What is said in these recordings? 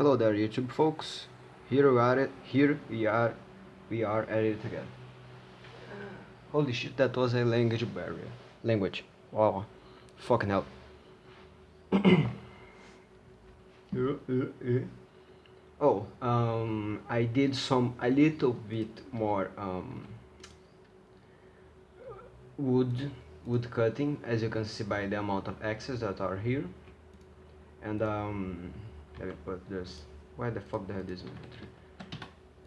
Hello there YouTube folks. Here we are here we are we are at it again. Holy shit that was a language barrier. Language. Wow. Fucking hell. oh, um I did some a little bit more um wood wood cutting as you can see by the amount of axes that are here and um let me put this. Why the fuck the hell this inventory?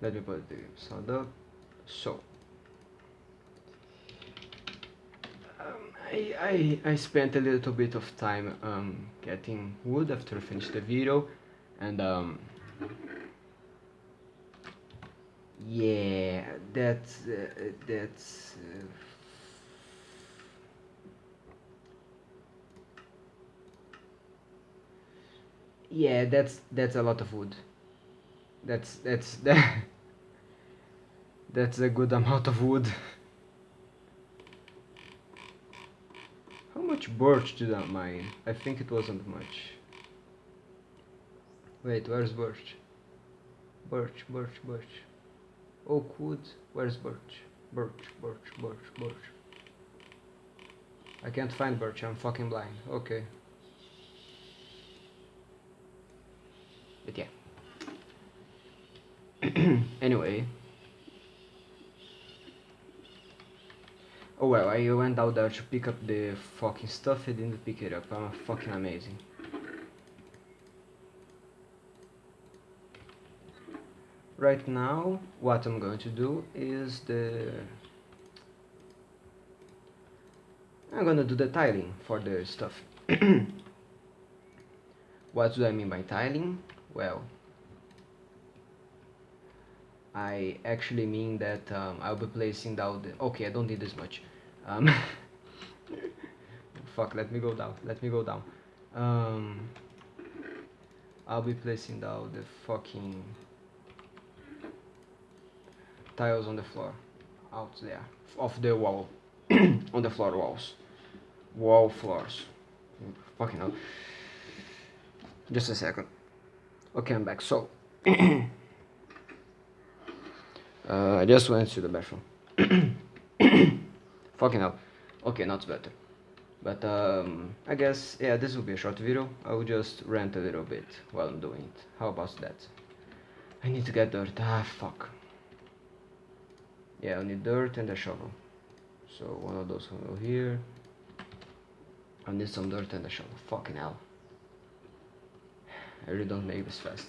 Let me put the sound up so. Um, I, I, I spent a little bit of time um, getting wood after I finished the video and um, yeah that's uh, that's uh, yeah that's that's a lot of wood. That's that's that that's a good amount of wood. How much birch did I mine? I think it wasn't much. Wait where's birch? Birch birch birch. Oak wood? Where's birch? Birch birch birch birch. I can't find birch I'm fucking blind. Okay but yeah. Anyway. Oh well I went out there to pick up the fucking stuff. I didn't pick it up. I'm fucking amazing. Right now what I'm going to do is the I'm gonna do the tiling for the stuff. What do I mean by tiling well I actually mean that um, I'll be placing down the okay I don't need this much. Um, fuck let me go down let me go down. Um, I'll be placing down the fucking tiles on the floor out there of the wall on the floor walls wall floors. Fucking hell. Just a second okay I'm back. So uh, I just went to the bathroom. Fucking hell. Okay not better. But um, I guess yeah this will be a short video. I will just rant a little bit while I'm doing it. How about that? I need to get dirt. Ah fuck. Yeah I need dirt and a shovel. So one of those will here. I need some dirt and a shovel. Fucking hell I really don't make this fast.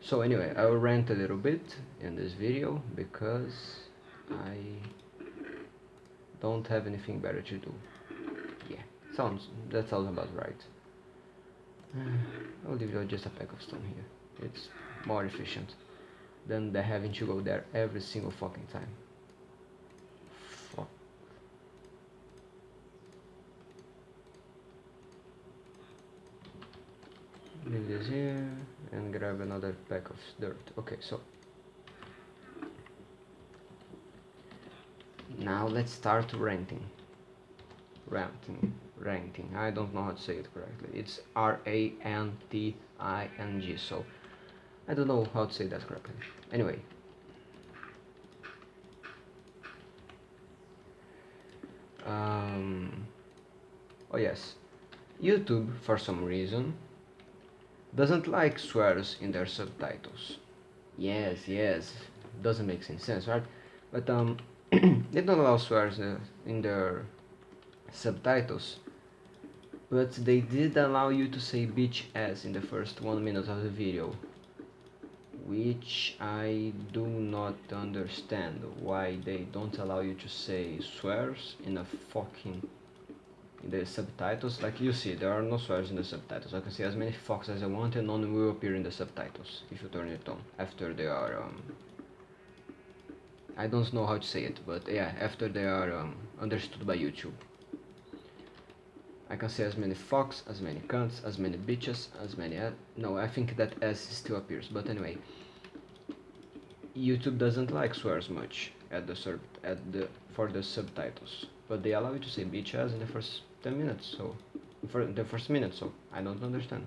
So anyway, I will rant a little bit in this video because I don't have anything better to do. Yeah, sounds that sounds about right. I'll leave you just a pack of stone here. It's more efficient than the having to go there every single fucking time. Leave this here and grab another pack of dirt. Okay so now let's start renting renting renting I don't know how to say it correctly. It's R-A-N-T-I-N-G so I don't know how to say that correctly. Anyway. Um, oh yes. YouTube for some reason doesn't like swears in their subtitles. Yes, yes, doesn't make sense, right? But um, they don't allow swears uh, in their subtitles. But they did allow you to say bitch ass in the first one minute of the video. Which I do not understand why they don't allow you to say swears in a fucking in the subtitles like you see there are no swears in the subtitles. I can see as many fucks as I want and none will appear in the subtitles if you turn it on after they are um, I don't know how to say it but yeah after they are um, understood by YouTube. I can see as many fucks, as many cunts, as many bitches, as many no I think that S still appears but anyway. YouTube doesn't like swears much at the sub at the for the subtitles but they allow you to say bitches in the first 10 minutes so for the first minute so I don't understand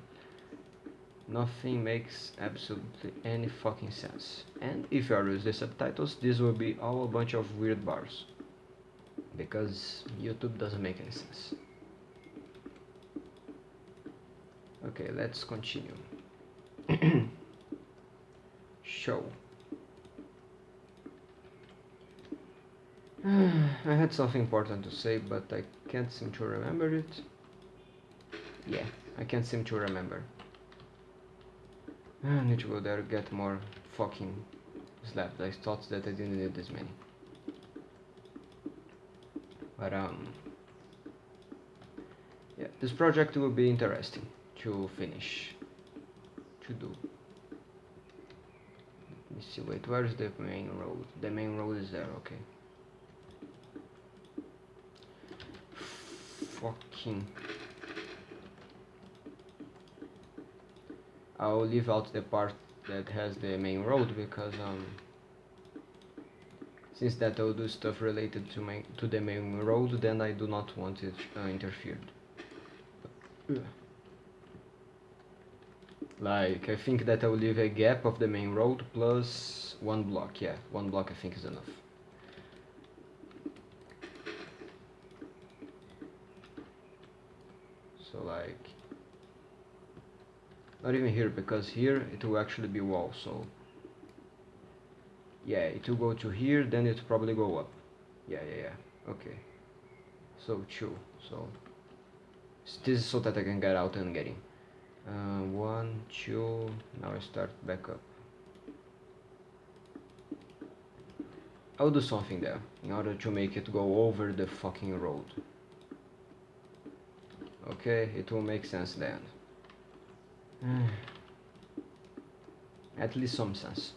Nothing makes absolutely any fucking sense. And if you are using the subtitles, this will be all a bunch of weird bars. Because YouTube doesn't make any sense. Okay, let's continue. Show. I had something important to say, but I can't seem to remember it. Yeah, I can't seem to remember. I need to go there get more fucking slabs. I thought that I didn't need this many. But um yeah, this project will be interesting to finish to do. Let me see, wait, where's the main road? The main road is there, okay. Fucking. I'll leave out the part that has the main road because um since that I'll do stuff related to my to the main road then I do not want it uh, interfered. Like I think that I'll leave a gap of the main road plus one block. Yeah one block I think is enough so like not even here because here it will actually be wall so yeah it will go to here then it probably go up. Yeah yeah yeah okay. So two so this is so that I can get out and get in. Uh, one two now I start back up. I'll do something there in order to make it go over the fucking road okay it will make sense then hmm. At least some sense.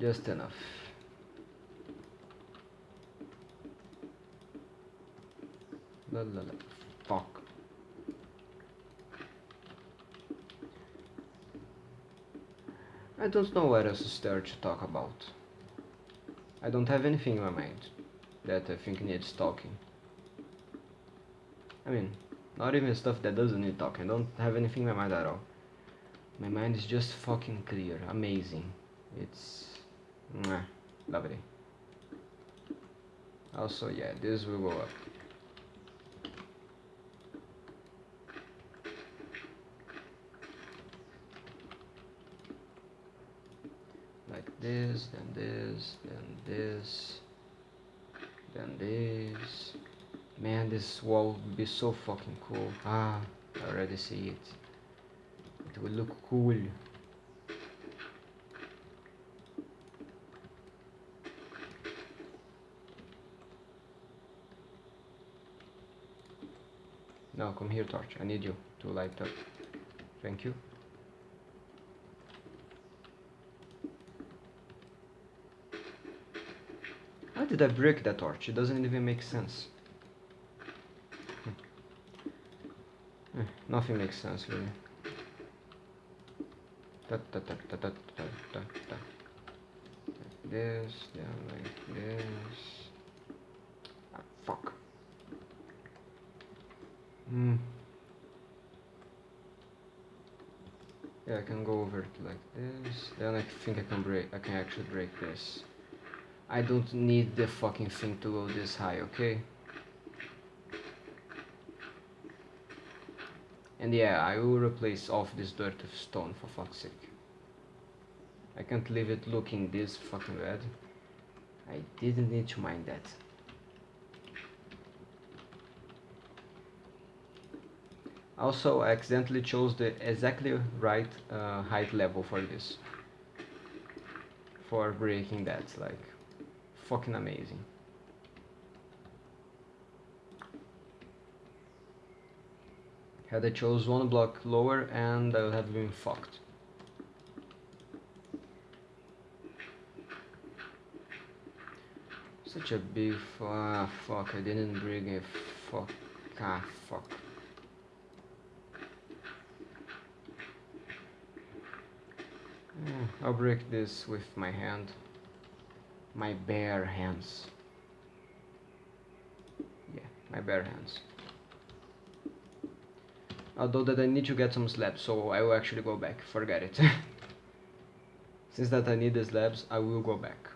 Just enough. La la la. Fuck. I don't know what else to start to talk about. I don't have anything in my mind that I think needs talking. I mean, not even stuff that doesn't need talking. I don't have anything in my mind at all. My mind is just fucking clear. Amazing. It's... Mwah, lovely. Also, yeah, this will go up. Like this, then this, then this, then this. Man, this wall would be so fucking cool. Ah, I already see it. It will look cool. Now come here, Torch. I need you to light up. Thank you. How did I break that torch? It doesn't even make sense. Nothing makes sense really. Like this, then like this. Ah, fuck. Hmm. Yeah, I can go over it like this. Then I think I can break. I can actually break this. I don't need the fucking thing to go this high, okay? And yeah, I will replace off this dirt with stone for fuck's sake. I can't leave it looking this fucking bad. I didn't need to mind that. Also, I accidentally chose the exactly right uh, height level for this. For breaking that, like, fucking amazing. Had I chose one block lower and I would have been fucked. Such a big fuck, I didn't bring a fuck ah fuck. Hmm, I'll break this with my hand. My bare hands. Yeah, my bare hands. Although that I need to get some slabs, so I will actually go back. Forget it. Since that I need the slabs, I will go back.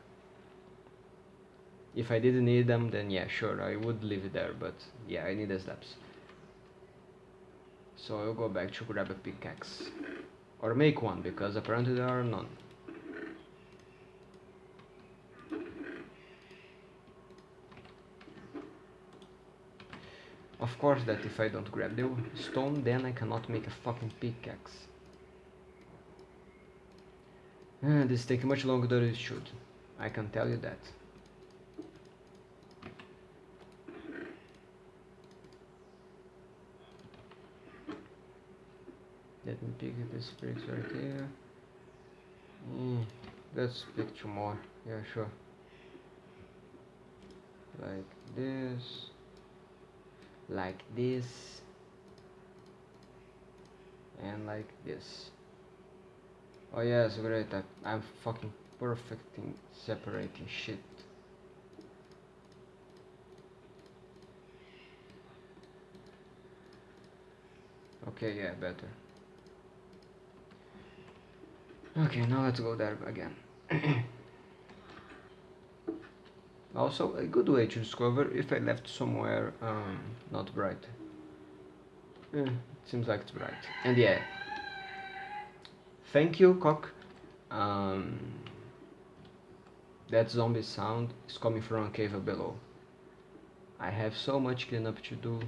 If I didn't need them, then yeah, sure, I would leave it there, but yeah, I need the slabs. So I'll go back to grab a pickaxe. Or make one, because apparently there are none. Of course that if I don't grab the stone, then I cannot make a fucking pickaxe. Uh, this takes much longer than it should. I can tell you that. Let me pick up this bricks right here. Mm, let's pick two more. Yeah, sure. Like this. Like this. And like this. Oh yes, great. I, I'm fucking perfect in separating shit. Okay, yeah, better. Okay, now let's go there again. also, a good way to discover if I left somewhere um, not bright. Yeah, it seems like it's bright. And yeah, thank you, cock. Um, that zombie sound is coming from a cave below. I have so much cleanup to do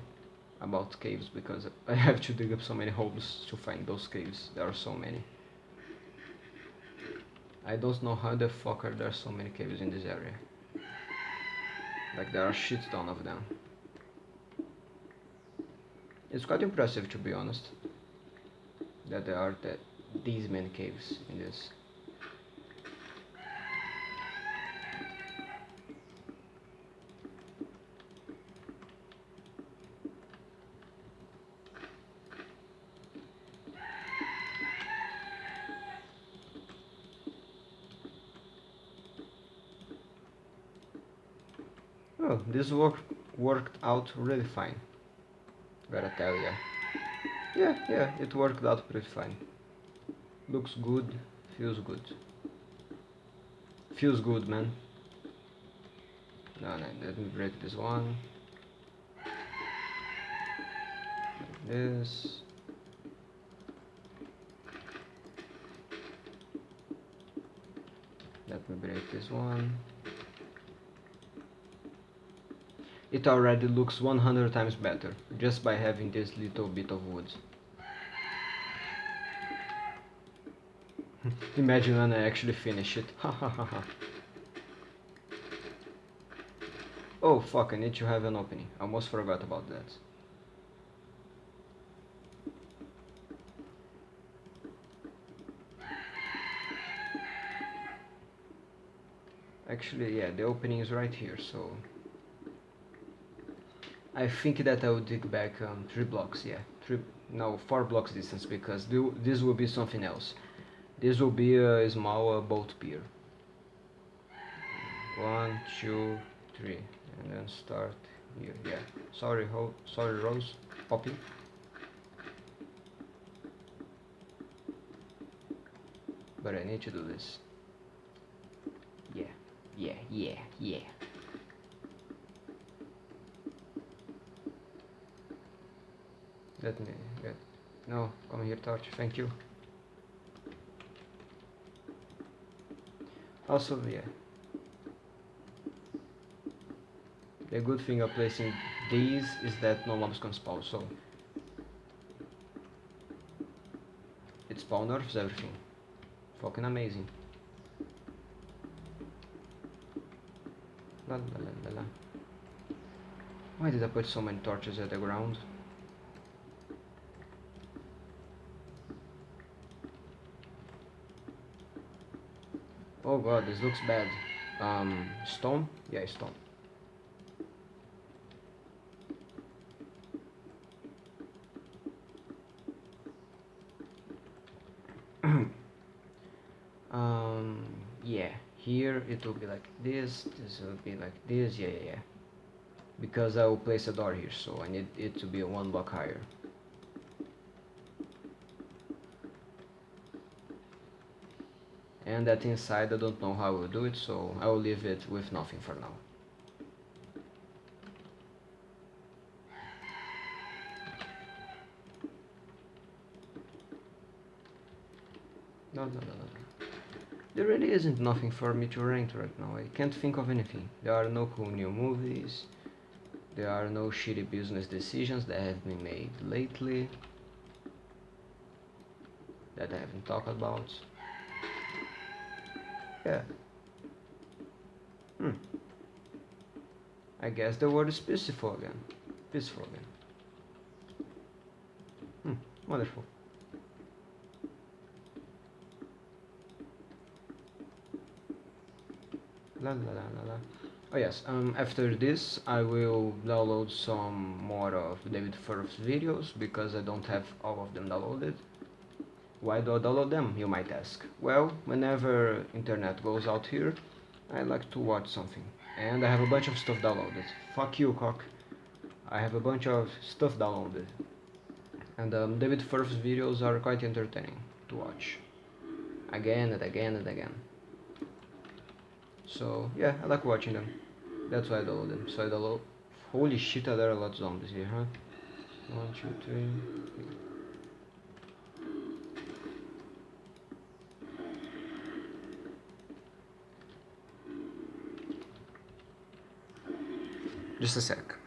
about caves because I have to dig up so many holes to find those caves. There are so many. I don't know how the fuck are there so many caves in this area. Like there are shit ton of them. It's quite impressive to be honest. That there are that these many caves in this. Oh, this work worked out really fine. Gotta tell ya. Yeah, yeah, it worked out pretty fine. Looks good, feels good. Feels good, man. No, no, let me break this one. Like this. Let me break this one. It already looks 100 times better just by having this little bit of wood. Imagine when I actually finish it. oh fuck, I need to have an opening. I almost forgot about that. Actually, yeah, the opening is right here, so I think that I will dig back um, three blocks, yeah, three, no, four blocks distance because this will be something else. This will be a small uh, boat pier. One, two, three, and then start here. Yeah, sorry, ho sorry, Rose, Poppy. But I need to do this. Yeah, yeah, yeah, yeah. Let me get... No, come here, torch. Thank you. Also, yeah. The good thing of placing these is that no mobs can spawn, so... It spawn nerfs everything. Fucking amazing. La la la la la. Why did I put so many torches at the ground? Oh god, this looks bad. Um, stone? Yeah, stone. um, yeah, here it will be like this, this will be like this, yeah, yeah, yeah. Because I will place a door here, so I need it to be one block higher. And that inside I don't know how I will do it so I will leave it with nothing for now. No, no, no, no. There really isn't nothing for me to rank right now. I can't think of anything. There are no cool new movies. There are no shitty business decisions that have been made lately that I haven't talked about. Yeah. Hmm. I guess the word is peaceful again. Peaceful again. Hmm. Wonderful. La la la la la. Oh yes, um, after this I will download some more of David Firth's videos because I don't have all of them downloaded. Why do I download them, you might ask? Well, whenever internet goes out here, I like to watch something. And I have a bunch of stuff downloaded. Fuck you, cock. I have a bunch of stuff downloaded. And um, David Firth's videos are quite entertaining to watch. Again and again and again. So, yeah, I like watching them. That's why I download them. So I download... Holy shit, there are a lot of zombies here, huh? One, two, three... Just a sec.